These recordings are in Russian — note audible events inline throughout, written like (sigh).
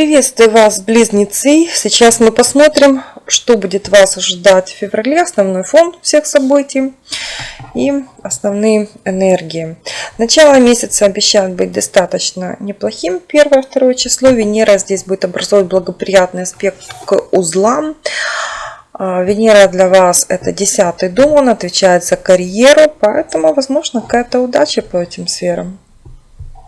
Приветствую вас, близнецы! Сейчас мы посмотрим, что будет вас ожидать в феврале, основной фон всех событий и основные энергии. Начало месяца обещает быть достаточно неплохим. Первое, второе число. Венера здесь будет образовать благоприятный аспект к узлам. А, Венера для вас это десятый дом, он отвечает за карьеру, поэтому, возможно, какая-то удача по этим сферам.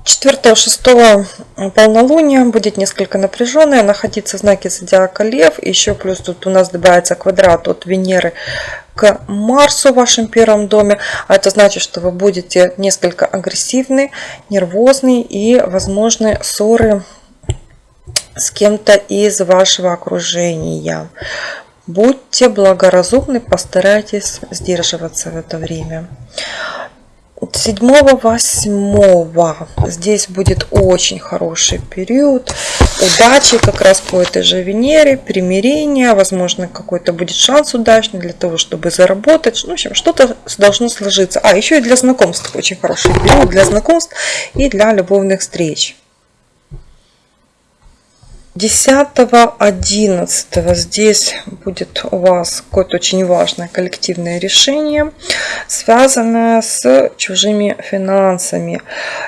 4-6 полнолуния будет несколько напряженное, находиться в знаке зодиака Лев. Еще плюс тут у нас добавится квадрат от Венеры к Марсу в вашем первом доме. А это значит, что вы будете несколько агрессивны, нервозны и возможны ссоры с кем-то из вашего окружения. Будьте благоразумны, постарайтесь сдерживаться в это время. 7-8 здесь будет очень хороший период удачи как раз по этой же Венере, примирения, возможно какой-то будет шанс удачный для того, чтобы заработать, ну, в общем, что-то должно сложиться. А, еще и для знакомств очень хороший период, для знакомств и для любовных встреч. 10-11 здесь будет у вас какое-то очень важное коллективное решение, связанное с чужими финансами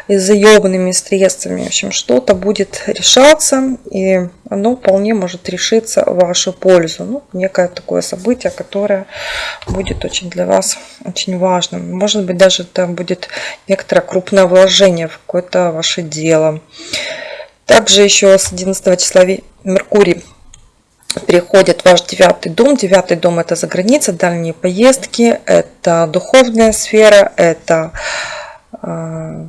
и заебанными средствами. В общем, что-то будет решаться, и оно вполне может решиться в вашу пользу. Ну, некое такое событие, которое будет очень для вас очень важным. Может быть, даже это будет некоторое крупное вложение в какое-то ваше дело. Также еще с 11 числа Меркурий переходит в ваш девятый дом. Девятый дом это за граница, дальние поездки, это духовная сфера, это э,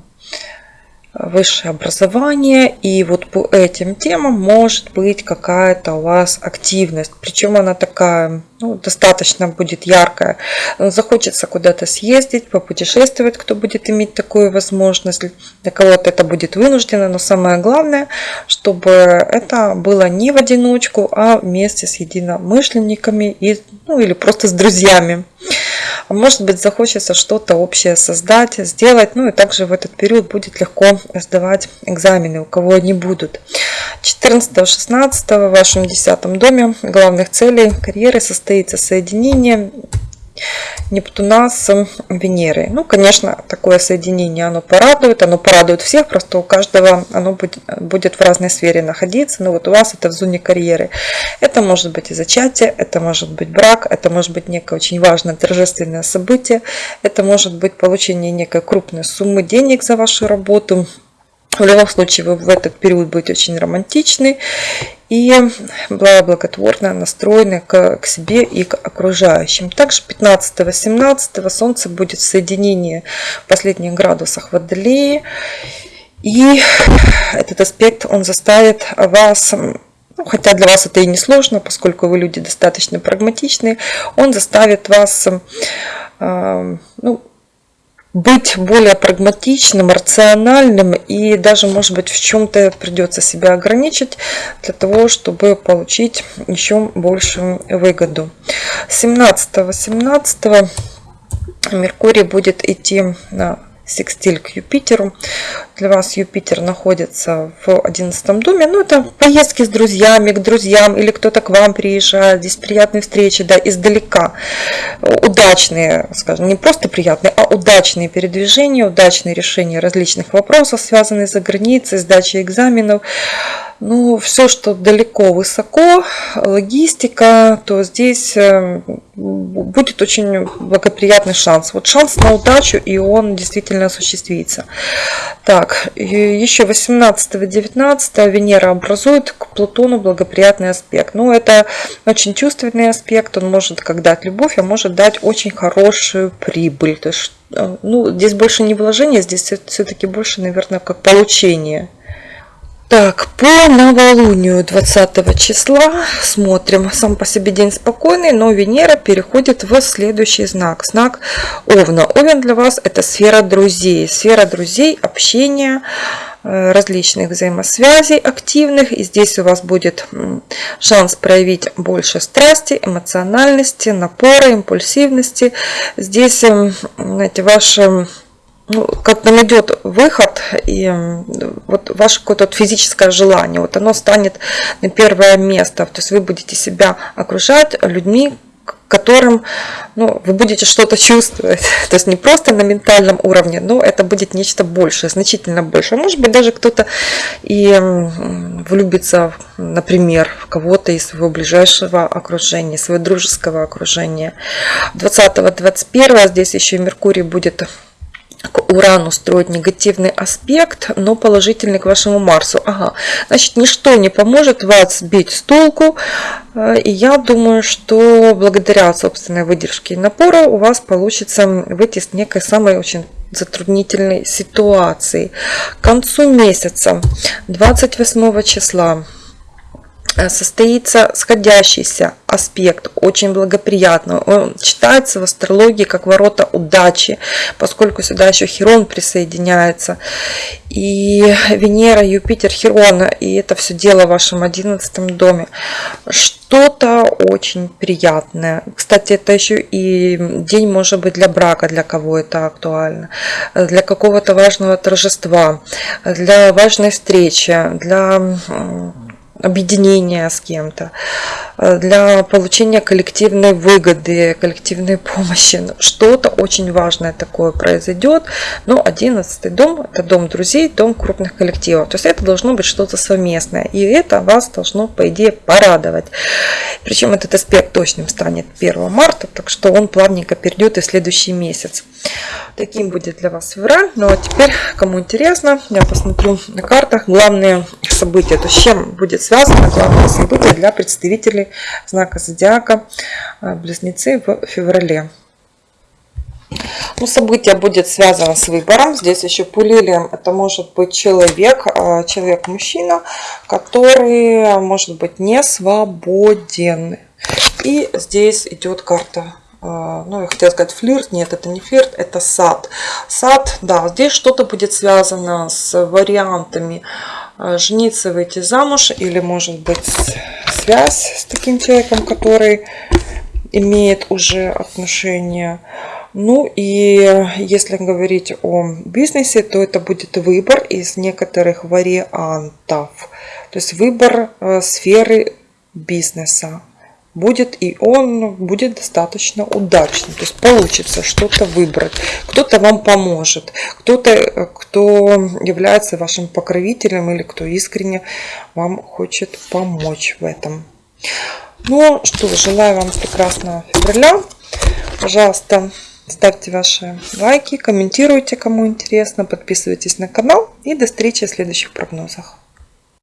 высшее образование. И вот по этим темам может быть какая-то у вас активность. Причем она такая ну, достаточно будет яркая. Захочется куда-то съездить, попутешествовать, кто будет иметь такую возможность. Для кого-то это будет вынуждено, но самое главное, чтобы это было не в одиночку, а вместе с единомышленниками и, ну, или просто с друзьями. Может быть захочется что-то общее создать, сделать. Ну и также в этот период будет легко сдавать экзамены, у кого они будут. 14-16 в вашем 10 доме главных целей карьеры состоится соединение Нептуна с Венерой. Ну, конечно, такое соединение, оно порадует, оно порадует всех, просто у каждого оно будет, будет в разной сфере находиться. Но вот у вас это в зоне карьеры. Это может быть и зачатие, это может быть брак, это может быть некое очень важное торжественное событие, это может быть получение некой крупной суммы денег за вашу работу, в любом случае вы в этот период будете очень романтичны и благотворно настроены к, к себе и к окружающим. Также 15-18 Солнце будет в соединении в последних градусах Водолеи. И этот аспект, он заставит вас ну, хотя для вас это и не сложно, поскольку вы люди достаточно прагматичные, он заставит вас э, ну, быть более прагматичным, рациональным и даже, может быть, в чем-то придется себя ограничить для того, чтобы получить еще большую выгоду. 17-18 Меркурий будет идти на секстиль к Юпитеру. Для вас Юпитер находится в 11 доме. Ну, это поездки с друзьями, к друзьям, или кто-то к вам приезжает. Здесь приятные встречи, да, издалека. Удачные, скажем, не просто приятные, а удачные передвижения, удачные решения различных вопросов, связанных за границей, сдачей экзаменов. Ну, все, что далеко, высоко, логистика, то здесь э, будет очень благоприятный шанс. Вот шанс на удачу, и он действительно осуществится. Так, еще 18-19 Венера образует к Плутону благоприятный аспект. Ну, это очень чувственный аспект, он может как дать любовь, а может дать очень хорошую прибыль. То есть, э, ну, здесь больше не вложение, здесь все-таки больше, наверное, как получение. Так, по новолунию 20 числа смотрим. Сам по себе день спокойный, но Венера переходит в следующий знак. Знак Овна. Овен для вас это сфера друзей. Сфера друзей, общения, э, различных взаимосвязей активных. И здесь у вас будет шанс проявить больше страсти, эмоциональности, напора, импульсивности. Здесь, эм, знаете, ваше ну, как-то найдет выход, и вот ваше какое-то физическое желание, вот оно станет на первое место. То есть вы будете себя окружать людьми, которым ну, вы будете что-то чувствовать. (laughs) То есть не просто на ментальном уровне, но это будет нечто большее, значительно больше. Может быть, даже кто-то и влюбится, например, в кого-то из своего ближайшего окружения, своего дружеского окружения. 20-21 здесь еще Меркурий будет к Урану строить негативный аспект, но положительный к вашему Марсу. Ага, значит, ничто не поможет вас сбить с толку. Э, и я думаю, что благодаря собственной выдержке и напору у вас получится выйти с некой самой очень затруднительной ситуации. К концу месяца, 28 числа, Э, состоится сходящийся аспект, очень благоприятный. Он читается в астрологии как ворота удачи, поскольку сюда еще Херон присоединяется. И Венера, Юпитер, Херон, и это все дело в вашем одиннадцатом доме. Что-то очень приятное. Кстати, это еще и день может быть для брака, для кого это актуально, для какого-то важного торжества, для важной встречи, для объединения с кем-то, э, для получения коллективной выгоды, коллективной помощи. Ну, что-то очень важное такое произойдет. Но 11 дом – это дом друзей, дом крупных коллективов. То есть это должно быть что-то совместное. И это вас должно, по идее, порадовать. Причем этот аспект точным станет 1 марта, так что он плавненько перейдет и в следующий месяц. Таким будет для вас февраль. Ну а теперь, кому интересно, я посмотрю на картах главные события. То есть с чем будет связано главное событие для представителей знака зодиака а, Близнецы в феврале. Ну, событие будет связано с выбором. Здесь еще пулилием это может быть человек, а, человек-мужчина, который может быть не свободен. И здесь идет карта а, ну, я хотела сказать флирт, нет, это не флирт, это сад. Сад, да, здесь что-то будет связано с вариантами а, жениться, выйти замуж, или, может быть, связь с таким человеком, который имеет уже отношения. Ну и если говорить о бизнесе, то это будет выбор из некоторых вариантов. То есть выбор э, сферы бизнеса будет и он будет достаточно удачным. То есть получится что-то выбрать. Кто-то вам поможет, кто-то, кто является вашим покровителем или кто искренне вам хочет помочь в этом. Ну что, желаю вам прекрасного февраля. Пожалуйста, ставьте ваши лайки, комментируйте, кому интересно, подписывайтесь на канал и до встречи в следующих прогнозах.